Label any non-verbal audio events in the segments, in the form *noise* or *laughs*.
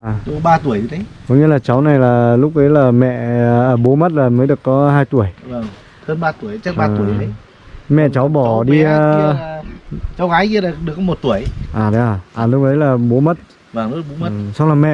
À. Độ 3 tuổi đấy Có nghĩa là cháu này là lúc ấy là mẹ à, bố mất là mới được có 2 tuổi. Vâng Hơn 3 tuổi, chắc 3 À. tuổi đấy Mẹ cháu bỏ Cháu đi à, là- Cháu gái kia là được có 1 tuổi à đấy à? À lúc ấy là bố mất. Vâng lúc bố mất Ừ. Xong là mẹ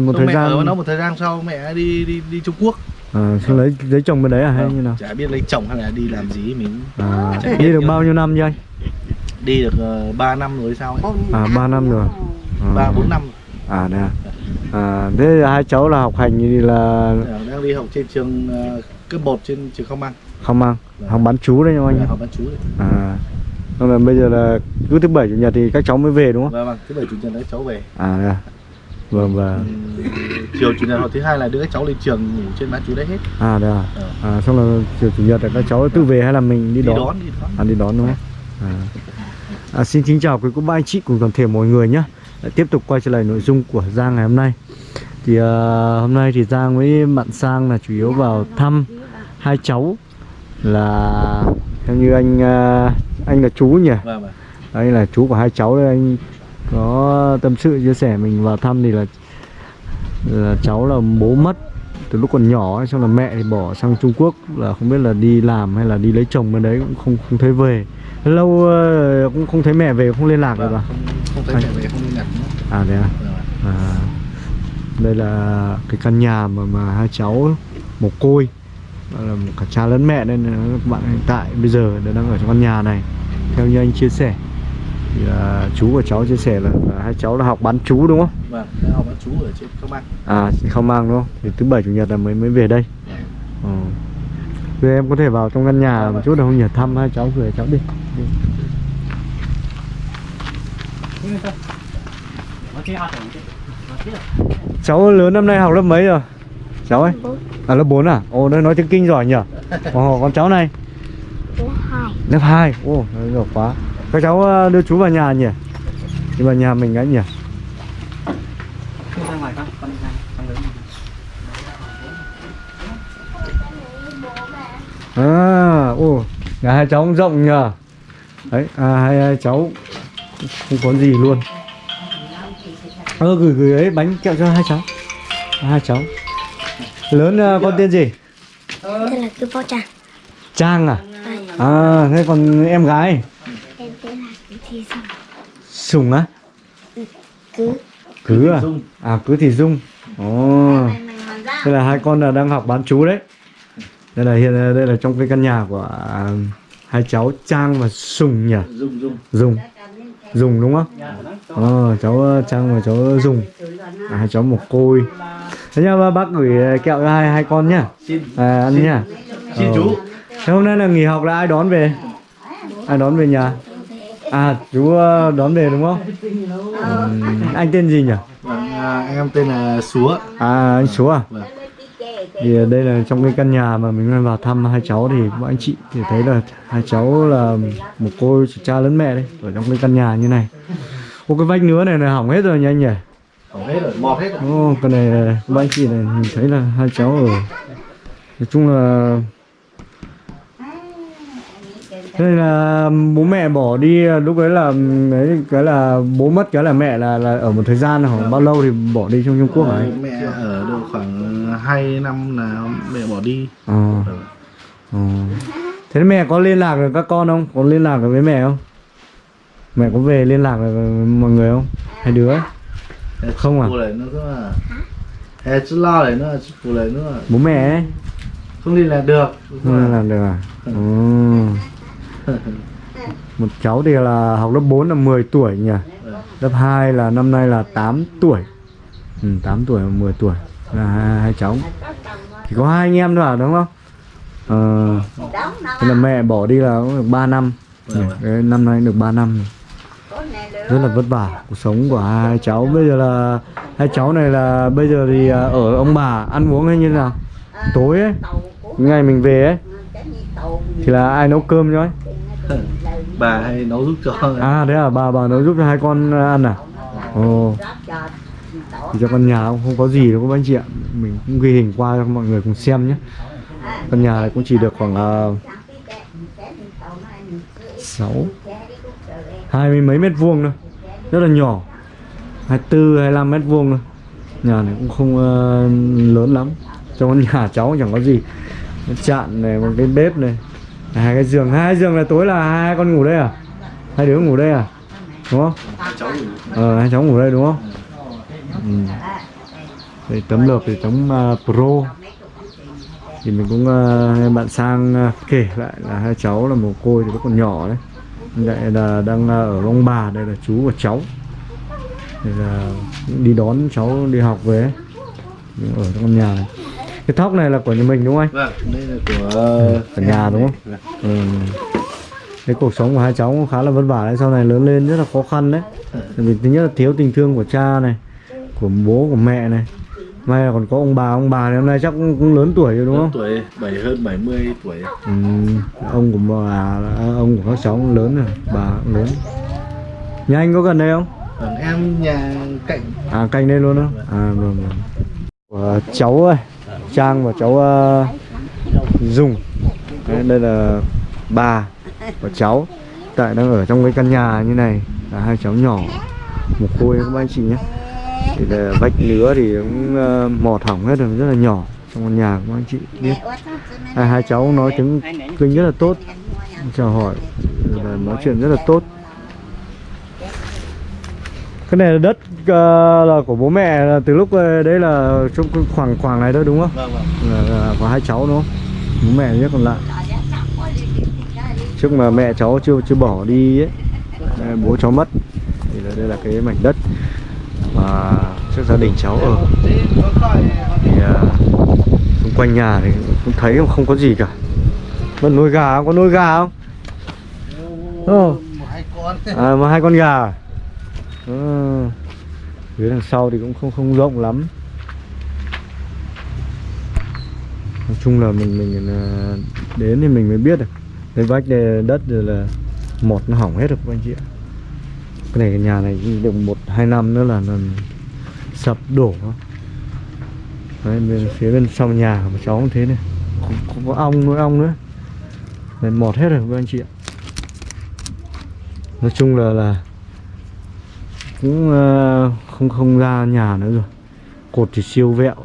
một Xong thời mẹ gian ở nó một thời gian sau mẹ đi đi đi Trung Quốc à, xong lấy lấy chồng bên đấy à hay Vâng, như nào? Chả biết lấy chồng hay là đi làm gì mình À, đi được bao nhiêu năm chưa anh? Đi được uh, 3 năm rồi sao ấy À 3 năm rồi. À. 3 4 năm À đấy à. À thế hai cháu là học hành thì là Ờ, đang đi học trên trường uh, cấp 1 trên trường Không Mang không mang Vâng. học bán chú đấy nha anh. Là học bán chú đấy. À. Xong là bây giờ là cứ thứ bảy chủ nhật thì các cháu mới về đúng không? Vâng vâng, thứ bảy chủ nhật đấy cháu về À à. Vâng vâng. Ừm, chiều chủ nhật hoặc thứ hai là đưa các cháu lên trường ngủ trên bán chú đấy hết À đấy à. Ờ. À xong là chiều chủ nhật là các cháu tự về hay là mình đi, đi đón? đón đi đón À đi đón đúng không? À. À, xin kính chào quý cô bác anh chị cùng toàn thể mọi người nhé tiếp tục quay trở lại nội dung của Giang ngày hôm nay. Thì à, hôm nay thì Giang với bạn Sang là chủ yếu vào thăm hai cháu Là theo như anh à, anh là chú nhỉ? vâng vâng. Đây là chú của hai cháu đây anh có tâm sự chia sẻ mình vào thăm thì là, là cháu là bố mất từ lúc còn nhỏ xong là mẹ thì bỏ sang Trung Quốc là không biết là đi làm hay là đi lấy chồng bên đấy cũng không không thấy về lâu ờ, cũng không thấy mẹ về không liên lạc được vâng à không, không thấy mẹ về không liên lạc nữa. À đấy à, Vâng, vâng. à đây là cái căn nhà mà mà hai cháu mồ côi là cả cha lẫn mẹ nên các bạn hiện tại bây giờ đang ở trong căn nhà này. Theo như anh chia sẻ thì là chú của cháu chia sẻ là, là hai cháu là học bán chú đúng không? Vâng học bán chú ở trên Không Mang à không mang đúng không? Thì thứ bảy chủ nhật là mới mới về đây. Ờ. Thì em có thể vào trong căn nhà một chút được không nhỉ? Thăm hai cháu gửi cháu Đi. Cháu lớn năm nay học lớp mấy rồi? Cháu ấy à lớp 4 à? Ồ nó nói tiếng kinh giỏi nhỉ? Ồ con cháu này? Lớp 2 ô nó giỏi quá. Các cháu ờ, đưa chú vào nhà nhỉ? Đi vào nhà mình ấy nhỉ? À ô nhà hai cháu cũng rộng nhờ đấy à, hai, hai cháu không có gì luôn. Ơ gửi gửi ấy bánh kẹo cho hai cháu. Hai cháu. Lớn ờ, con tên gì? Tên là cứ bao trang. Trang à? À, à thế còn em gái? Em tên là cứ thi xong sùng á? Cứ. Cứ à? À cứ thì dung. Ồ. Đây là hai con là đang học bán chú đấy. Đây là hiện đây là trong cái căn nhà của à, hai cháu trang và sùng nhỉ? Dung dùng dùng đúng không? Ờ cháu ờ, trang và cháu dùng à, hai cháu một côi. Thế nhá bác gửi ờ, kẹo cho hai hai con nhá. Xin à, ăn nhá. Xin Ờ. chú. Thế hôm nay là nghỉ học là ai đón về? Ai đón về nhà? À chú ờ, đón về đúng không? Ừm, anh tên gì nhỉ? Vâng, à, em tên là Súa à anh số à? Vâng thì đây là trong cái căn nhà mà mình đang vào thăm hai cháu thì các anh chị thì thấy là hai cháu là một cô cha lẫn mẹ đấy ở trong cái căn nhà như này. Ô cái vách nứa này là hỏng hết rồi nha anh nhỉ? Hỏng hết rồi mọt hết rồi. Ô cái này các anh chị này mình thấy là hai cháu ở nói chung là đây là bố mẹ bỏ đi lúc đấy là đấy cái là bố mất cái là mẹ là là ở một thời gian khoảng bao lâu thì bỏ đi trong Trung Quốc hả anh? mẹ ở được khoảng 2 năm là mẹ bỏ đi Ờ. Ờ. Thế mẹ có liên lạc được các con không? Có liên lạc được với mẹ không? Mẹ có về liên lạc được với mọi người không? Hai đứa? Không à? Hè chứ lo lại nữa chứ phụ lại nữa Bố mẹ ấy? Không đi là được Không liên lạc được à? Ừ. *laughs* Một cháu thì là học lớp 4 là 10 tuổi nhỉ? Lớp 2 là năm nay là 8 tuổi. Ừ, 8 tuổi và 10 tuổi là hai, hai cháu. Chỉ có hai anh em thôi à đúng không? Ờ, thế là mẹ bỏ đi là cũng được 3 năm. Ừ, vâng, Đấy, năm nay được 3 năm. Rất là vất vả cuộc sống của hai cháu. Bây giờ là hai cháu này là bây giờ thì à, ở ông bà ăn uống hay như thế nào? Tối ấy ngày mình về ấy thì là ai nấu cơm cho ấy? *laughs* Bà hay nấu giúp cho à đấy à? Bà bà nấu giúp cho hai con ăn à? Ồ. Thì cho con nhà cũng không có gì đâu các anh chị ạ. Mình cũng ghi hình qua cho mọi người cùng xem nhé. Căn nhà này cũng chỉ được khoảng uh, sáu hai mươi mấy mét vuông thôi. Rất là nhỏ. 24 25 mét vuông thôi. Nhà này cũng không uh, lớn lắm. Trong con nhà cháu chẳng có gì. Chạn này một cái bếp này hai cái giường. Hai giường là tối là hai con ngủ đây à? Hai đứa ngủ đây à? Đúng không? Ờ hai cháu ngủ đây đúng không? Ừ. đây tấm lợp thì tấm uh, pro. Thì mình cũng uh, bạn sang uh, kể lại là hai cháu là mồ côi thì vẫn còn nhỏ đấy. Đây là đang uh, ở ông bà đây là chú và cháu. Đây là đi đón cháu đi học về. Nhưng ở trong nhà này cái thóc này là của nhà mình đúng không anh? Vâng đây là của ở nhà đúng không? Vâng. ừ. cái cuộc sống của hai cháu cũng khá là vất vả đấy. Sau này lớn lên rất là khó khăn đấy. Vì thứ nhất là thiếu tình thương của cha này của bố của mẹ này. May là còn có ông bà. Ông bà thì hôm nay chắc cũng, cũng lớn tuổi rồi đúng không? tuổi bảy hơn 70 tuổi. Ừ. ông của bà ông của các cháu cũng lớn rồi. Bà cũng lớn. Nhà anh có gần đây không? Vâng em nhà cạnh. À canh đây luôn đó à vâng vâng. Của cháu ơi trang và cháu uh, dung. Đấy, đây là bà và cháu. Tại đang ở trong cái căn nhà như này. Là hai cháu nhỏ. Một khôi các anh chị nhé. Thì là vách nứa thì cũng ờ, uh, mọt hỏng hết rồi rất là nhỏ trong căn nhà các anh chị biết. Hai, hai cháu nói tiếng kinh rất là tốt. Chào hỏi. Nói chuyện rất là tốt cái này là đất ờ, là của bố mẹ là từ lúc ờ, đấy là trong khoảng khoảng này thôi đúng không? Vâng vâng. Là, là có hai cháu đúng không? Bố mẹ nhất còn lại. Trước mà mẹ cháu chưa chưa bỏ đi ấy bố cháu mất thì là đây là cái mảnh đất mà trước gia đình cháu ở. Thì ờ, xung quanh nhà thì cũng thấy không có gì cả. Vẫn nuôi gà không? có nuôi gà không? Con. À mà hai con gà Ừ. Phía đằng sau thì cũng không không rộng lắm. Nói chung là mình mình à, đến thì mình mới biết được. Cái vách này đất rồi là một nó hỏng hết rồi các anh chị ạ. Cái này cái nhà này được một hai năm nữa là nó sập đổ. Đấy, bên phía bên sau nhà của cháu cũng thế này. Không, không có ong nuôi ong nữa. Này mọt hết rồi các anh chị ạ. Nói chung là là cũng ờ, không không ra nhà nữa rồi. Cột thì siêu vẹo.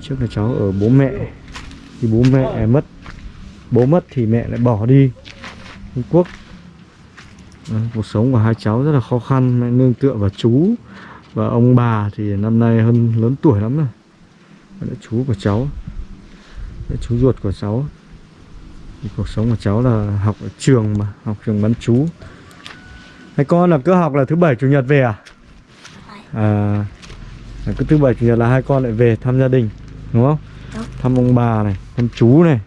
Trước là cháu ở bố mẹ thì bố mẹ mất. Bố mất thì mẹ lại bỏ đi. Trung Quốc. Ờ, cuộc sống của hai cháu rất là khó khăn mẹ nương tựa vào chú và ông bà thì năm nay hơn lớn tuổi lắm rồi. Là chú của cháu. Đấy, chú ruột của cháu. Thì cuộc sống của cháu là học ở trường mà học trường bán chú. Hai con là cứ học là thứ bảy chủ nhật về à? À cứ thứ bảy chủ nhật là hai con lại về thăm gia đình đúng không? Đúng. Thăm ông bà này, thăm chú này.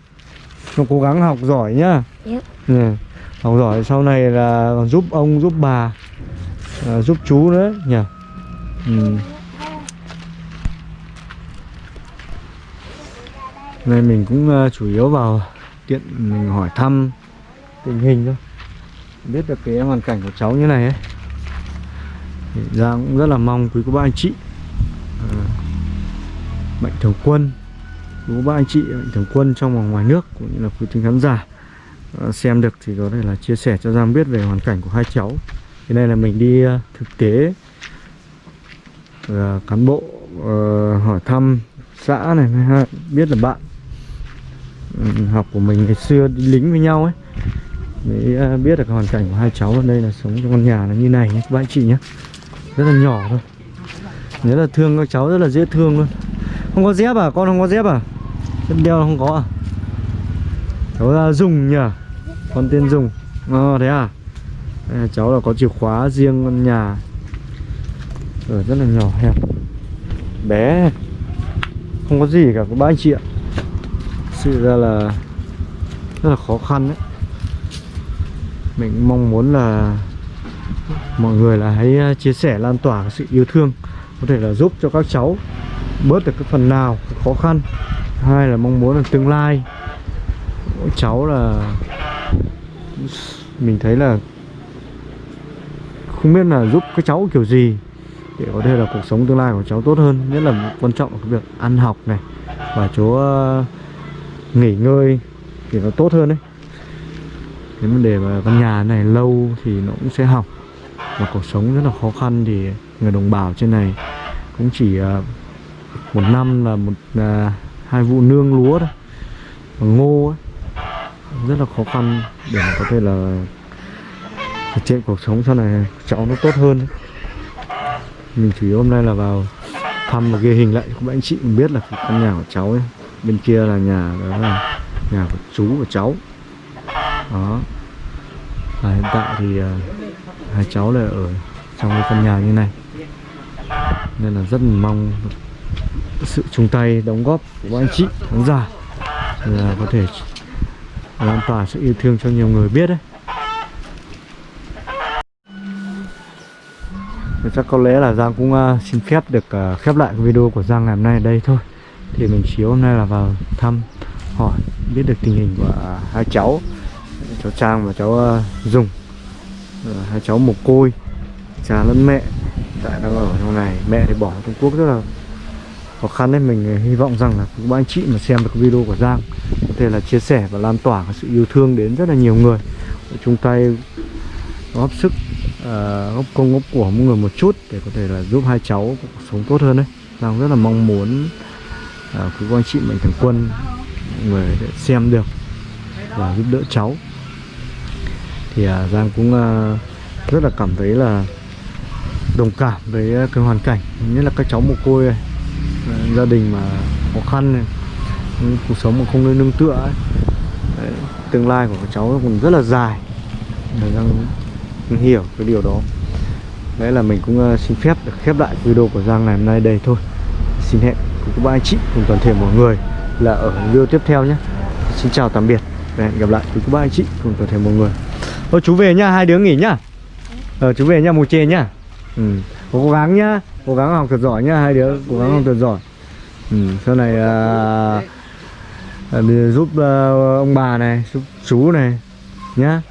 Nó cố gắng học giỏi nhá. Yep. Ừ. Học giỏi sau này là còn giúp ông giúp bà à, giúp chú nữa nhỉ. Ừ. Này mình cũng uh, chủ yếu vào tiện mình hỏi thăm tình hình thôi biết được cái hoàn cảnh của cháu như này ấy. Thì Giang cũng rất là mong quý cô bác anh chị. À, mạnh thường quân. Quý cô bác anh chị mạnh thường quân trong và ngoài nước cũng như là quý thính khán giả à, xem được thì có thể là chia sẻ cho Giang biết về hoàn cảnh của hai cháu. Cái này là mình đi uh, thực tế uh, cán bộ uh, hỏi thăm xã này ha, biết là bạn ừ, học của mình ngày xưa đi lính với nhau ấy mới à, biết được hoàn cảnh của hai cháu ở đây là sống trong căn nhà nó như này nhé các anh chị nhé. Rất là nhỏ thôi. Nhớ là thương các cháu rất là dễ thương luôn. Không có dép à con không có dép à? Dép đeo không có à? Cháu là dùng nhỉ? Con tên dùng. Ờ thế à? Đây là cháu là có chìa khóa riêng căn nhà. Ở rất là nhỏ hẹp. Bé. Không có gì cả, các bác anh chị ạ. Sự ra là rất là khó khăn đấy mình mong muốn là mọi người là hãy à, chia sẻ, lan tỏa sự yêu thương, có thể là giúp cho các cháu bớt được cái phần nào, cái khó khăn. Hai là mong muốn là tương lai. Mỗi cháu là mình thấy là không biết là giúp các cháu kiểu gì để có thể là cuộc sống tương lai của cháu tốt hơn. Nhất là quan trọng là cái việc ăn học này và chỗ à, nghỉ ngơi thì nó tốt hơn đấy nếu mà để mà căn nhà này lâu thì nó cũng sẽ hỏng. Và cuộc sống rất là khó khăn thì người đồng bào trên này cũng chỉ à, một năm là một à, hai vụ nương lúa thôi. Và ngô ấy rất là khó khăn để mà có thể là thực hiện cuộc sống sau này cháu nó tốt hơn mình chủ yếu hôm nay là vào thăm và ghi hình lại cho các anh chị mình biết là căn nhà của cháu ấy bên kia là nhà đó là nhà của chú và cháu đó. Và hiện tại thì à, hai cháu là ở trong cái căn nhà như này. Nên là rất mong sự chung tay đóng góp của anh chị khán giả là có thể lan tỏa sự yêu thương cho nhiều người biết đấy. Chắc có lẽ là Giang cũng uh, xin phép được uh, khép lại video của Giang ngày hôm nay ở đây thôi. Thì mình chiếu hôm nay là vào thăm hỏi biết được tình hình của uh, hai cháu. Cháu Trang và cháu ờ, Dùng. Ờ, hai cháu mồ côi Cha lẫn mẹ. Tại đang ở trong này Mẹ thì bỏ Trung Quốc rất là khó khăn đấy. Mình ờ, hy vọng rằng là các anh chị mà xem được video của Giang Có thể là chia sẻ và lan tỏa cái sự yêu thương đến rất là nhiều người. Chung tay góp sức uh, góp công góp của mỗi người một chút để có thể là giúp hai cháu cuộc sống tốt hơn đấy. Giang rất là mong muốn uh, các anh chị mạnh thường quân mọi người để xem được và giúp đỡ cháu thì à, Giang cũng à, rất là cảm thấy là đồng cảm với à, cái hoàn cảnh. Nhất là các cháu mồ côi này gia đình mà khó khăn này cuộc sống mà không nơi nương tựa ấy. Đấy, tương lai của các cháu còn rất là dài. Và Giang cũng hiểu cái điều đó. Đấy là mình cũng xin phép được khép lại video của Giang ngày hôm nay đây thôi. Xin hẹn cùng các bạn anh chị cùng toàn thể mọi người là ở video tiếp theo nhé. Xin chào tạm biệt và hẹn gặp lại quý các bạn anh chị cùng toàn thể mọi người thôi chú về nhá hai đứa nghỉ nhá. Ờ chú về nhá mù chê nhá. Ừ cố gắng nhá cố gắng học thật giỏi nhá hai đứa cố gắng học thật giỏi. Ừ sau này à, à, giúp à, ông bà này giúp chú này nhá.